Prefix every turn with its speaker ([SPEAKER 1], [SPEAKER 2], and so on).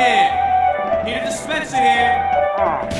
[SPEAKER 1] here. Need a dispenser here.